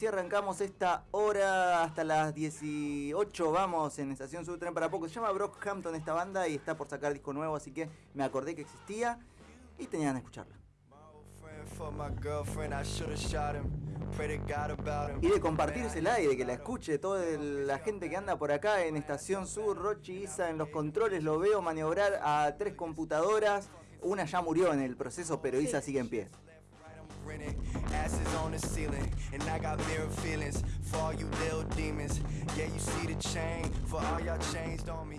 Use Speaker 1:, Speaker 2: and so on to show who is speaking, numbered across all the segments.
Speaker 1: Si arrancamos esta hora hasta las 18, vamos en Estación Sur Tren para poco. Se llama Brockhampton esta banda y está por sacar disco nuevo, así que me acordé que existía y tenían que escucharla. Y de compartírsela y de que la escuche toda la gente que anda por acá en Estación Sur, Rochi Isa en los controles, lo veo maniobrar a tres computadoras. Una ya murió en el proceso, pero Isa sigue en pie.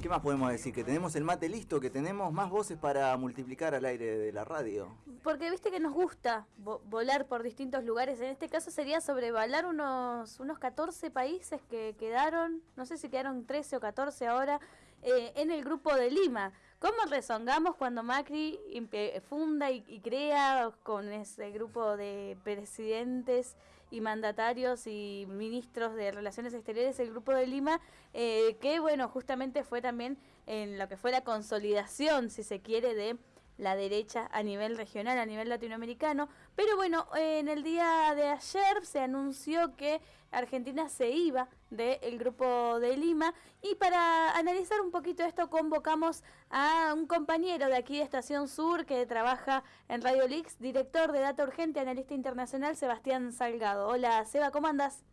Speaker 1: ¿Qué más podemos decir? Que tenemos el mate listo, que tenemos más voces para multiplicar al aire de la radio.
Speaker 2: Porque viste que nos gusta volar por distintos lugares. En este caso sería sobrevalar unos, unos 14 países que quedaron, no sé si quedaron 13 o 14 ahora, eh, en el grupo de Lima. ¿Cómo rezongamos cuando Macri funda y, crea con ese grupo de presidentes y mandatarios y ministros de Relaciones Exteriores el Grupo de Lima, eh, que bueno, justamente fue también en lo que fue la consolidación, si se quiere, de la derecha a nivel regional, a nivel latinoamericano. Pero bueno, en el día de ayer se anunció que Argentina se iba del grupo de Lima y para analizar un poquito esto convocamos a un compañero de aquí de Estación Sur que trabaja en Radio Leaks, director de Data Urgente, analista internacional, Sebastián Salgado. Hola Seba, ¿cómo andas?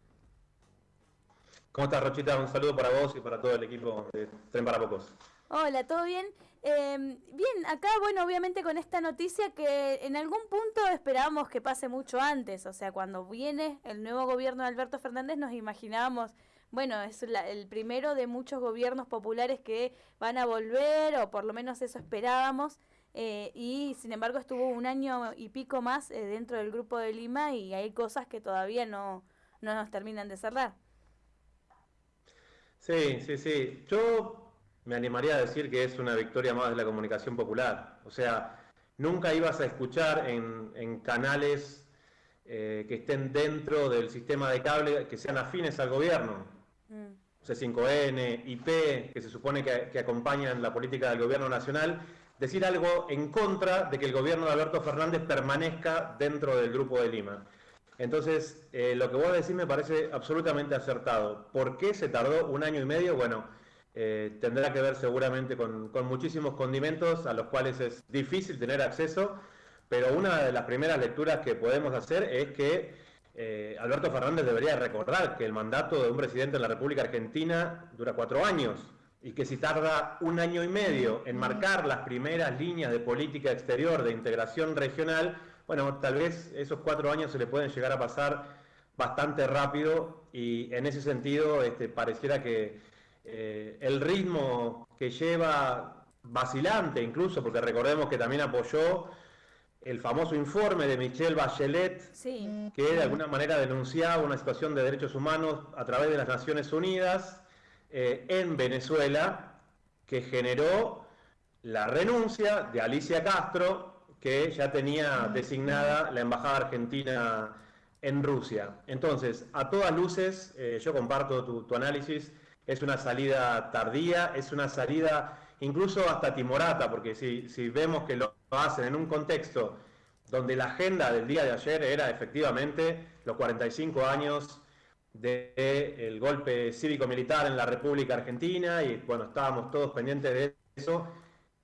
Speaker 3: ¿Cómo estás Rochita? Un saludo para vos y para todo el equipo de Tren para Pocos.
Speaker 2: Hola, ¿todo bien? Em, bien, acá, bueno, obviamente con esta noticia que en algún punto esperábamos que pase mucho antes, o sea, cuando viene el nuevo gobierno de Alberto Fernández nos imaginábamos, bueno, es el primero de muchos gobiernos populares que van a volver, o por lo menos eso esperábamos, eh, y sin embargo estuvo un año y pico más eh, dentro del grupo de Lima y hay cosas que todavía no, no nos terminan de cerrar.
Speaker 3: Sí, sí, sí. Yo me animaría a decir que es una victoria más de la comunicación popular. O sea, nunca ibas a escuchar en, canales eh, que estén dentro del sistema de cable que sean afines al gobierno. Mm. C5N, IP, que se supone que, que acompañan la política del gobierno nacional, decir algo en contra de que el gobierno de Alberto Fernández permanezca dentro del Grupo de Lima. Entonces, eh, lo que voy a decir me parece absolutamente acertado. ¿Por qué se tardó un año y medio? Bueno, eh, tendrá que ver seguramente con, muchísimos condimentos a los cuales es difícil tener acceso, pero una de las primeras lecturas que podemos hacer es que eh, Alberto Fernández debería recordar que el mandato de un presidente en la República Argentina dura cuatro años y que si tarda un año y medio en marcar las primeras líneas de política exterior de integración regional, bueno, tal vez esos cuatro años se le pueden llegar a pasar bastante rápido y en ese sentido este, pareciera que eh, el ritmo que lleva vacilante incluso, porque recordemos que también apoyó el famoso informe de Michelle Bachelet, que de alguna manera denunciaba una situación de derechos humanos a través de las Naciones Unidas eh, en Venezuela, que generó la renuncia de Alicia Castro, que ya tenía designada la Embajada Argentina en Rusia. Entonces, a todas luces, eh, yo comparto tu análisis, es una salida tardía, es una salida incluso hasta timorata, porque si, si vemos que lo hacen en un contexto donde la agenda del día de ayer era efectivamente los 45 años del golpe cívico-militar en la República Argentina, y bueno, estábamos todos pendientes de eso,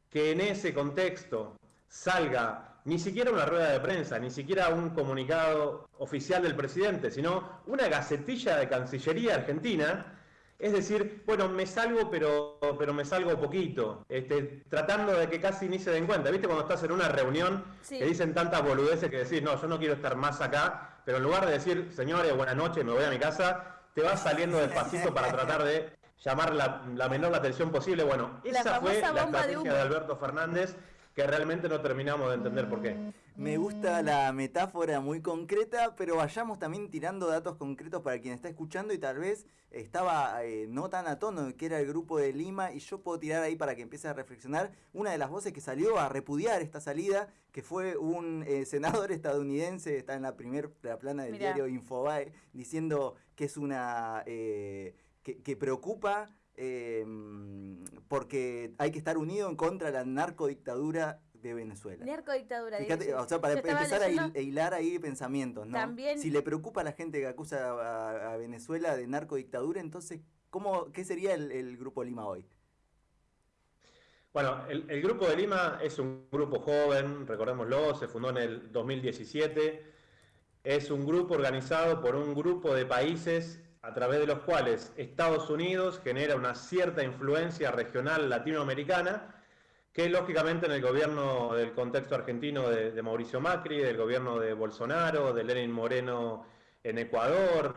Speaker 3: que en ese contexto salga ni siquiera una rueda de prensa, ni siquiera un comunicado oficial del presidente, sino una gacetilla de Cancillería Argentina, es decir, bueno, me salgo, pero, pero me salgo poquito, este, tratando de que casi ni se den cuenta. ¿Viste cuando estás en una reunión que dicen tantas boludeces que decís, no, yo no quiero estar más acá, pero en lugar de decir, señores, buenas noches, me voy a mi casa, te vas saliendo despacito para tratar de llamar la, menor atención posible. Bueno, esa fue la estrategia de Alberto Fernández que realmente no terminamos de entender por qué.
Speaker 1: Me gusta la metáfora muy concreta, pero vayamos también tirando datos concretos para quien está escuchando y tal vez estaba eh, no tan a tono que era el grupo de Lima y yo puedo tirar ahí para que empiece a reflexionar una de las voces que salió a repudiar esta salida, que fue un eh, senador estadounidense, está en la primera plana del diario Infobae, diciendo que es una... Eh, que preocupa eh, porque hay que estar unido en contra de la narcodictadura de Venezuela.
Speaker 2: Narcodictadura.
Speaker 1: Fíjate, o sea, para empezar a hilar ahí pensamientos, ¿no?
Speaker 2: También,
Speaker 1: si le preocupa a la gente que acusa a, Venezuela de narcodictadura, entonces, ¿cómo, ¿qué sería el, Grupo Lima hoy?
Speaker 3: Bueno, el, el, Grupo de Lima es un grupo joven, recordémoslo, se fundó en el 2017. Es un grupo organizado por un grupo de países a través de los cuales Estados Unidos genera una cierta influencia regional latinoamericana, que lógicamente en el gobierno del contexto argentino de, Mauricio Macri, del gobierno de Bolsonaro, de Lenin Moreno en Ecuador,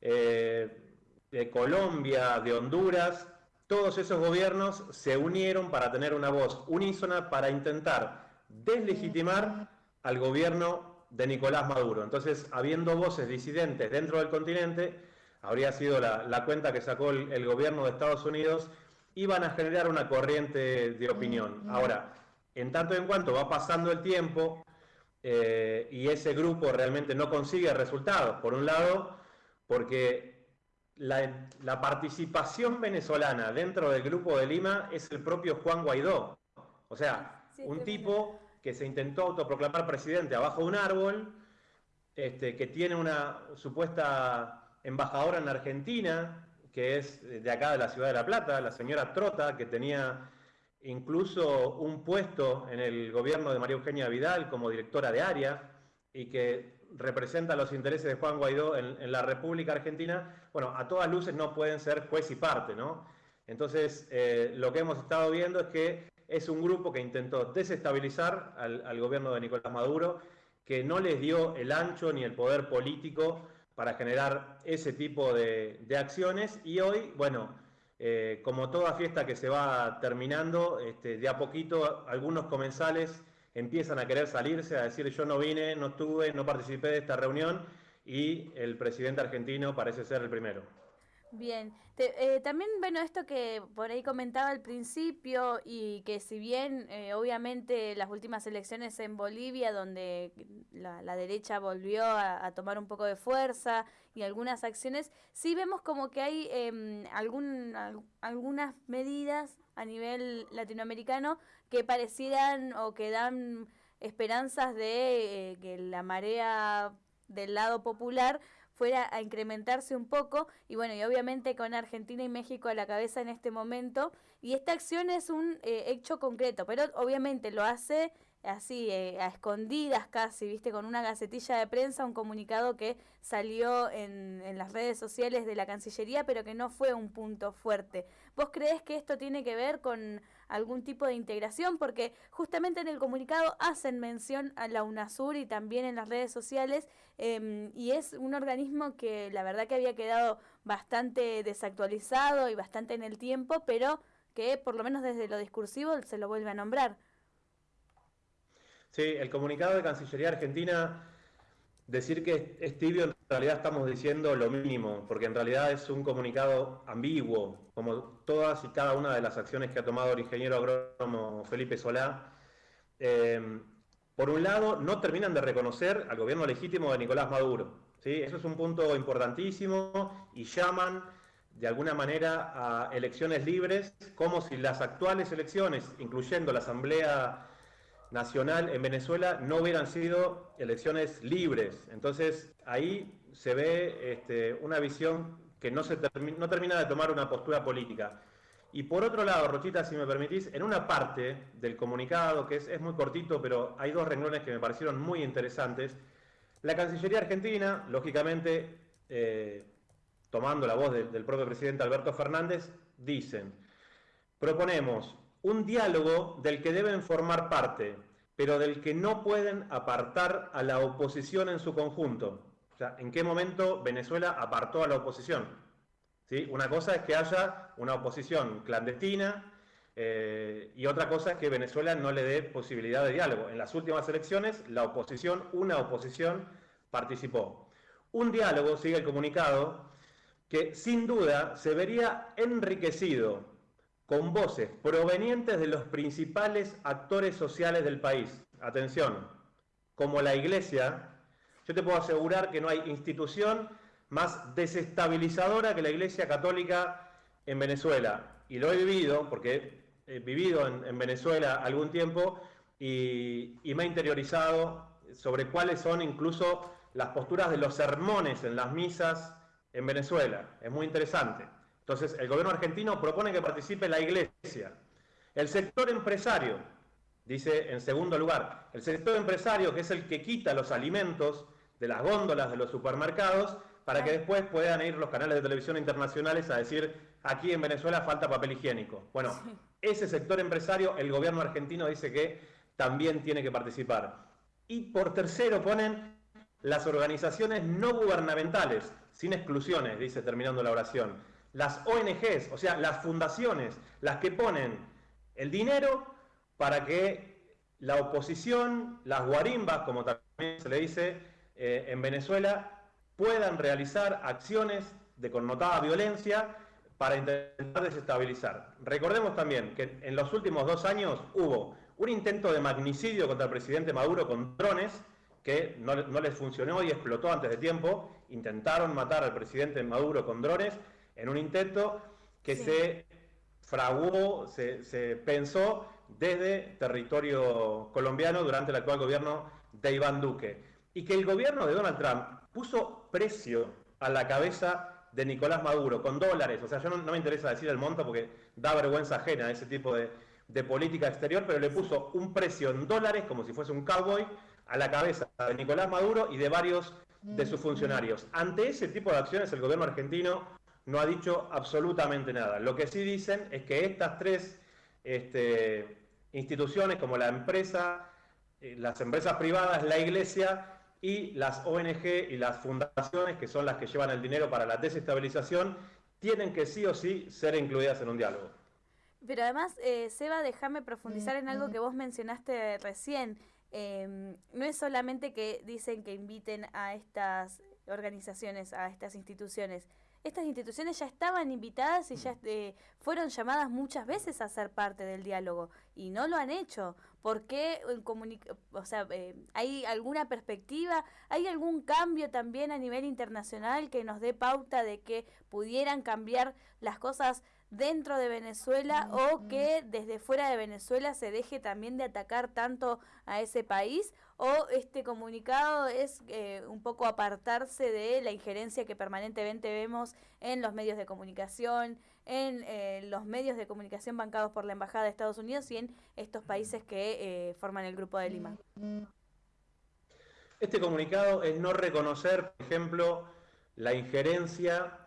Speaker 3: eh, de Colombia, de Honduras, todos esos gobiernos se unieron para tener una voz unísona para intentar deslegitimar al gobierno de Nicolás Maduro. Entonces, habiendo voces disidentes dentro del continente, habría sido la, cuenta que sacó el, gobierno de Estados Unidos, iban a generar una corriente de opinión. Ahora, en tanto en cuanto va pasando el tiempo eh, y ese grupo realmente no consigue resultados, por un lado, porque la, la, participación venezolana dentro del grupo de Lima es el propio Juan Guaidó. O sea, un tipo que se intentó autoproclamar presidente abajo de un árbol, este, que tiene una supuesta embajadora en Argentina, que es de acá de la ciudad de La Plata, la señora Trota, que tenía incluso un puesto en el gobierno de María Eugenia Vidal como directora de área y que representa los intereses de Juan Guaidó en, la República Argentina, bueno, a todas luces no pueden ser juez y parte, ¿no? Entonces, eh, lo que hemos estado viendo es que es un grupo que intentó desestabilizar al, al gobierno de Nicolás Maduro, que no les dio el ancho ni el poder político para generar ese tipo de, acciones y hoy, bueno, eh, como toda fiesta que se va terminando, este, de a poquito algunos comensales empiezan a querer salirse, a decir yo no vine, no estuve, no participé de esta reunión y el presidente argentino parece ser el primero.
Speaker 2: Bien, eh, también, bueno, esto que por ahí comentaba al principio y que si bien eh, obviamente las últimas elecciones en Bolivia, donde la, derecha volvió a, tomar un poco de fuerza y algunas acciones, sí vemos como que hay em, algún, algunas medidas a nivel latinoamericano que parecieran o que dan esperanzas de eh, que la marea del lado popular fuera a incrementarse un poco y bueno, y obviamente con Argentina y México a la cabeza en este momento y esta acción es un eh, hecho concreto, pero obviamente lo hace así, eh, a escondidas casi, viste, con una gacetilla de prensa, un comunicado que salió en, en, las redes sociales de la Cancillería, pero que no fue un punto fuerte. ¿Vos crees que esto tiene que ver con algún tipo de integración? Porque justamente en el comunicado hacen mención a la UNASUR y también en las redes sociales, em, y es un organismo que la verdad que había quedado bastante desactualizado y bastante en el tiempo, pero que por lo menos desde lo discursivo se lo vuelve a nombrar.
Speaker 3: Sí, el comunicado de Cancillería Argentina, decir que es tibio, en realidad estamos diciendo lo mínimo, porque en realidad es un comunicado ambiguo, como todas y cada una de las acciones que ha tomado el ingeniero agrónomo Felipe Solá. Eh, por un lado, no terminan de reconocer al gobierno legítimo de Nicolás Maduro. ¿sí? Eso es un punto importantísimo y llaman de alguna manera a elecciones libres, como si las actuales elecciones, incluyendo la Asamblea nacional en Venezuela no hubieran sido elecciones libres. Entonces ahí se ve este, una visión que no, se no termina de tomar una postura política. Y por otro lado, Rochita, si me permitís, en una parte del comunicado, que es, muy cortito, pero hay dos renglones que me parecieron muy interesantes, la Cancillería Argentina, lógicamente, eh, tomando la voz del propio presidente Alberto Fernández, dicen, proponemos un diálogo del que deben formar parte, pero del que no pueden apartar a la oposición en su conjunto. O sea, ¿en qué momento Venezuela apartó a la oposición? ¿Sí? Una cosa es que haya una oposición clandestina eh, y otra cosa es que Venezuela no le dé posibilidad de diálogo. En las últimas elecciones, la oposición, una oposición, participó. Un diálogo, sigue el comunicado, que sin duda se vería enriquecido con voces provenientes de los principales actores sociales del país. Atención, como la Iglesia, yo te puedo asegurar que no hay institución más desestabilizadora que la Iglesia Católica en Venezuela. Y lo he vivido, porque he vivido en, Venezuela algún tiempo, y, me he interiorizado sobre cuáles son incluso las posturas de los sermones en las misas en Venezuela. Es muy interesante. Entonces, el gobierno argentino propone que participe la iglesia. El sector empresario, dice en segundo lugar, el sector empresario, que es el que quita los alimentos de las góndolas de los supermercados, para que después puedan ir los canales de televisión internacionales a decir, aquí en Venezuela falta papel higiénico. Bueno, ese sector empresario, el gobierno argentino dice que también tiene que participar. Y por tercero ponen las organizaciones no gubernamentales, sin exclusiones, dice terminando la oración. Las ONGs, o sea, las fundaciones, las que ponen el dinero para que la oposición, las guarimbas, como también se le dice eh, en Venezuela, puedan realizar acciones de connotada violencia para intentar desestabilizar. Recordemos también que en los últimos dos años hubo un intento de magnicidio contra el presidente Maduro con drones que no, les funcionó y explotó antes de tiempo. Intentaron matar al presidente Maduro con drones en un intento que se fraguó, se, se pensó desde territorio colombiano durante el actual gobierno de Iván Duque. Y que el gobierno de Donald Trump puso precio a la cabeza de Nicolás Maduro con dólares. O sea, yo no, me interesa decir el monto porque da vergüenza ajena a ese tipo de, política exterior, pero le puso un precio en dólares, como si fuese un cowboy, a la cabeza de Nicolás Maduro y de varios de sus funcionarios. Ante ese tipo de acciones el gobierno argentino no ha dicho absolutamente nada. Lo que sí dicen es que estas tres este, instituciones, como la empresa, eh, las empresas privadas, la iglesia, y las ONG y las fundaciones, que son las que llevan el dinero para la desestabilización, tienen que sí o sí ser incluidas en un diálogo.
Speaker 2: Pero además, eh, Seba, déjame profundizar en algo que vos mencionaste recién. Em, no es solamente que dicen que inviten a estas organizaciones, a estas instituciones, estas instituciones ya estaban invitadas y ya eh, fueron llamadas muchas veces a ser parte del diálogo y no lo han hecho. ¿Por qué? O sea, eh, ¿hay alguna perspectiva? ¿Hay algún cambio también a nivel internacional que nos dé pauta de que pudieran cambiar las cosas dentro de Venezuela o que desde fuera de Venezuela se deje también de atacar tanto a ese país o este comunicado es eh, un poco apartarse de la injerencia que permanentemente vemos en los medios de comunicación, en eh, los medios de comunicación bancados por la Embajada de Estados Unidos y en estos países que eh, forman el Grupo de Lima.
Speaker 3: Este comunicado es no reconocer, por ejemplo, la injerencia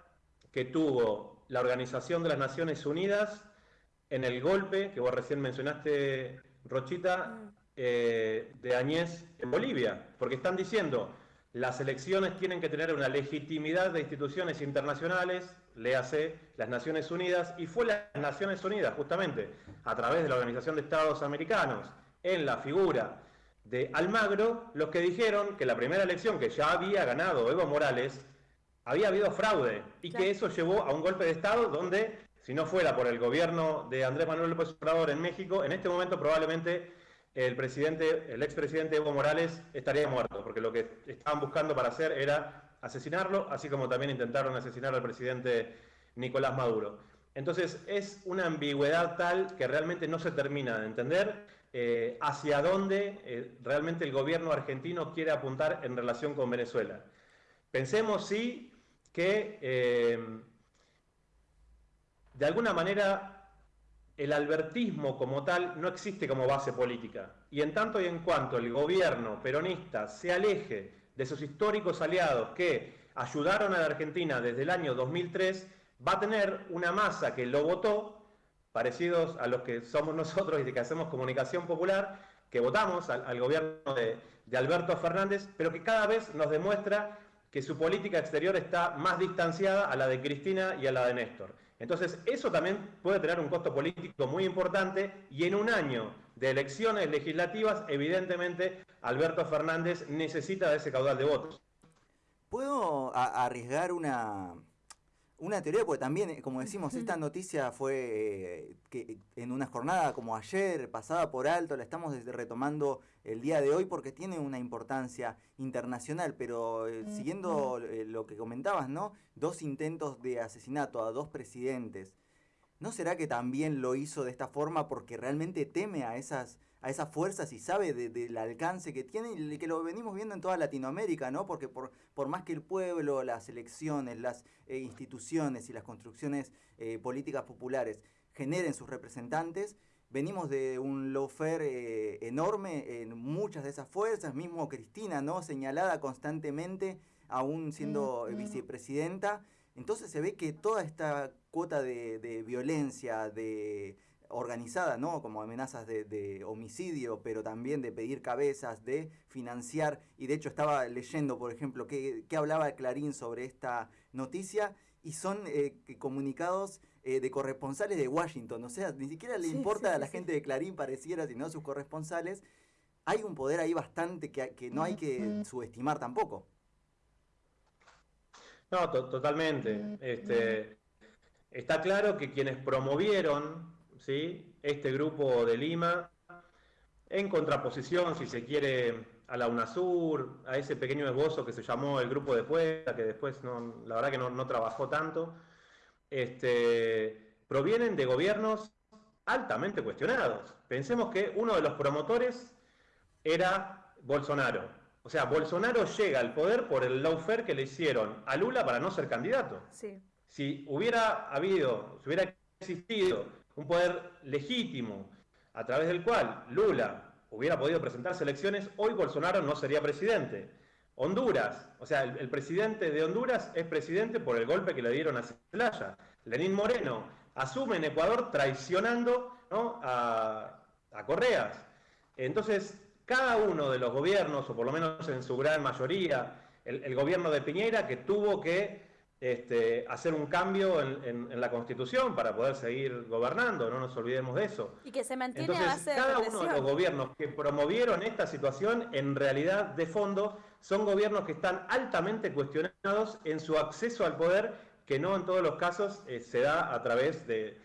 Speaker 3: que tuvo la Organización de las Naciones Unidas en el golpe que vos recién mencionaste, Rochita, mm. eh, de Añez en Bolivia, porque están diciendo las elecciones tienen que tener una legitimidad de instituciones internacionales, léase las Naciones Unidas, y fue las Naciones Unidas justamente a través de la Organización de Estados Americanos, en la figura de Almagro, los que dijeron que la primera elección que ya había ganado Evo Morales había habido fraude y que eso llevó a un golpe de Estado donde, si no fuera por el gobierno de Andrés Manuel López Obrador en México, en este momento probablemente el presidente, el expresidente Evo Morales estaría muerto, porque lo que estaban buscando para hacer era asesinarlo, así como también intentaron asesinar al presidente Nicolás Maduro. Entonces es una ambigüedad tal que realmente no se termina de entender eh, hacia dónde eh, realmente el gobierno argentino quiere apuntar en relación con Venezuela. Pensemos sí que eh, de alguna manera el albertismo como tal no existe como base política. Y en tanto y en cuanto el gobierno peronista se aleje de sus históricos aliados que ayudaron a la Argentina desde el año 2003, va a tener una masa que lo votó, parecidos a los que somos nosotros y que hacemos comunicación popular, que votamos al, gobierno de Alberto Fernández, pero que cada vez nos demuestra que su política exterior está más distanciada a la de Cristina y a la de Néstor. Entonces, eso también puede tener un costo político muy importante y en un año de elecciones legislativas, evidentemente, Alberto Fernández necesita de ese caudal de votos.
Speaker 1: ¿Puedo arriesgar una, una teoría, porque también, eh, como decimos, esta noticia fue eh, que en una jornada como ayer, pasada por alto, la estamos retomando el día de hoy porque tiene una importancia internacional, pero eh, siguiendo lo que comentabas, ¿no? Dos intentos de asesinato a dos presidentes. ¿no será que también lo hizo de esta forma porque realmente teme a esas a esas fuerzas y sabe del alcance que tiene y que lo venimos viendo en toda Latinoamérica, ¿no? Porque por, por más que el pueblo, las elecciones, las eh, instituciones y las construcciones eh, políticas populares generen sus representantes, venimos de un lawfare eh, enorme en muchas de esas fuerzas, mismo Cristina, ¿no? Señalada constantemente, aún siendo mm, mm. vicepresidenta. Entonces se ve que toda esta cuota de, de violencia, de organizada, ¿no? Como amenazas de, homicidio, pero también de pedir cabezas, de financiar. Y de hecho estaba leyendo, por ejemplo, qué, hablaba Clarín sobre esta noticia y son eh, comunicados eh, de corresponsales de Washington. O sea, ni siquiera le importa a la gente de Clarín, pareciera, sino a sus corresponsales. Hay un poder ahí bastante que, que no hay que subestimar tampoco.
Speaker 3: No, totalmente. Este, está claro que quienes promovieron ¿sí? este grupo de Lima, en contraposición, si se quiere, a la UNASUR, a ese pequeño esbozo que se llamó el grupo de Puebla, que después no, la verdad que no, trabajó tanto, este, provienen de gobiernos altamente cuestionados. Pensemos que uno de los promotores era Bolsonaro. O sea, Bolsonaro llega al poder por el lawfare que le hicieron a Lula para no ser candidato. Si hubiera habido, si hubiera existido un poder legítimo a través del cual Lula hubiera podido presentarse elecciones, hoy Bolsonaro no sería presidente. Honduras, o sea, el, presidente de Honduras es presidente por el golpe que le dieron a Zelaya. Lenín Moreno asume en Ecuador traicionando a, Correas. Entonces, cada uno de los gobiernos, o por lo menos en su gran mayoría, el gobierno de Piñera, que tuvo que este, hacer un cambio en, la Constitución para poder seguir gobernando, no nos olvidemos de eso.
Speaker 2: Y que se mantiene
Speaker 3: Entonces, cada uno de los gobiernos que promovieron esta situación, en realidad, de fondo, son gobiernos que están altamente cuestionados en su acceso al poder, que no en todos los casos eh, se da a través de,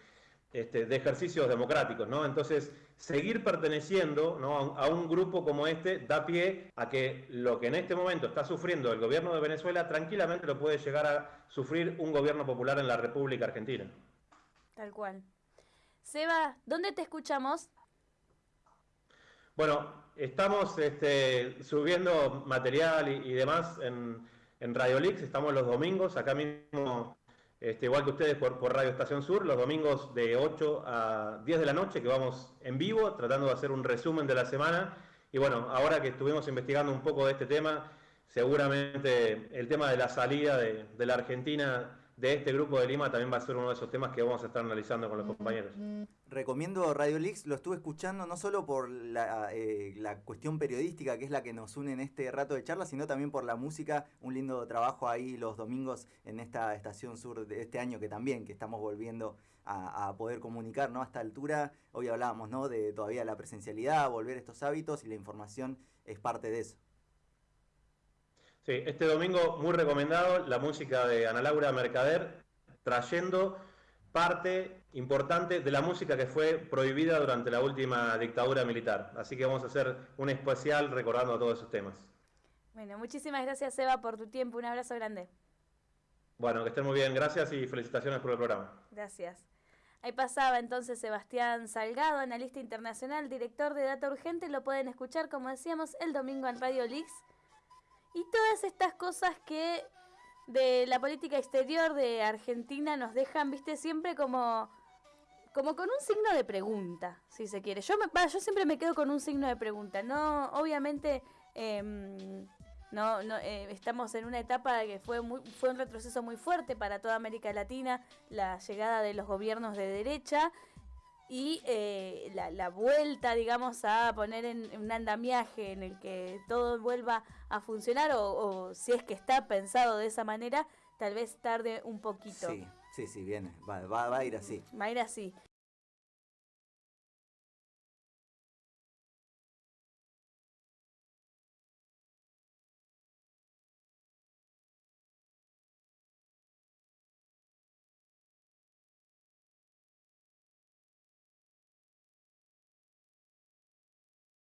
Speaker 3: este, de ejercicios democráticos, ¿no? Entonces, seguir perteneciendo a, un, grupo como este da pie a que lo que en este momento está sufriendo el gobierno de Venezuela tranquilamente lo puede llegar a sufrir un gobierno popular en la República Argentina.
Speaker 2: Tal cual. Seba, ¿dónde te escuchamos?
Speaker 3: Bueno, estamos este, subiendo material y, demás en, en Radio Lix, estamos los domingos, acá mismo este, igual que ustedes por, Radio Estación Sur, los domingos de 8 a 10 de la noche, que vamos en vivo, tratando de hacer un resumen de la semana. Y bueno, ahora que estuvimos investigando un poco de este tema, seguramente el tema de la salida de, de la Argentina de este grupo de Lima también va a ser uno de esos temas que vamos a estar analizando con los compañeros.
Speaker 1: Recomiendo Radio Leaks, lo estuve escuchando no solo por la, eh, la, cuestión periodística, que es la que nos une en este rato de charla, sino también por la música. Un lindo trabajo ahí los domingos en esta estación sur de este año que también, que estamos volviendo a, poder comunicar, ¿no? A esta altura, hoy hablábamos, ¿no? De todavía la presencialidad, volver a estos hábitos y la información es parte de eso.
Speaker 3: Sí, este domingo muy recomendado la música de Ana Laura Mercader, trayendo parte importante de la música que fue prohibida durante la última dictadura militar. Así que vamos a hacer un especial recordando todos esos temas.
Speaker 2: Bueno, muchísimas gracias Eva por tu tiempo. Un abrazo grande.
Speaker 3: Bueno, que estén muy bien. Gracias y felicitaciones por el programa.
Speaker 2: Gracias. Ahí pasaba entonces Sebastián Salgado, analista internacional, director de Data Urgente. Lo pueden escuchar, como decíamos, el domingo en Radio Leaks y todas estas cosas que de la política exterior de Argentina nos dejan, viste, siempre como, como con un signo de pregunta, si se quiere. Yo, me, yo siempre me quedo con un signo de pregunta. No, obviamente, em, no, no eh, estamos en una etapa que fue, muy, fue un retroceso muy fuerte para toda América Latina, la llegada de los gobiernos de derecha y eh, la, vuelta, digamos, a poner en, un andamiaje en el que todo vuelva a funcionar o, si es que está pensado de esa manera, tal vez tarde un poquito.
Speaker 1: Sí, sí, sí, viene, va, va, a ir así.
Speaker 2: Va a ir así.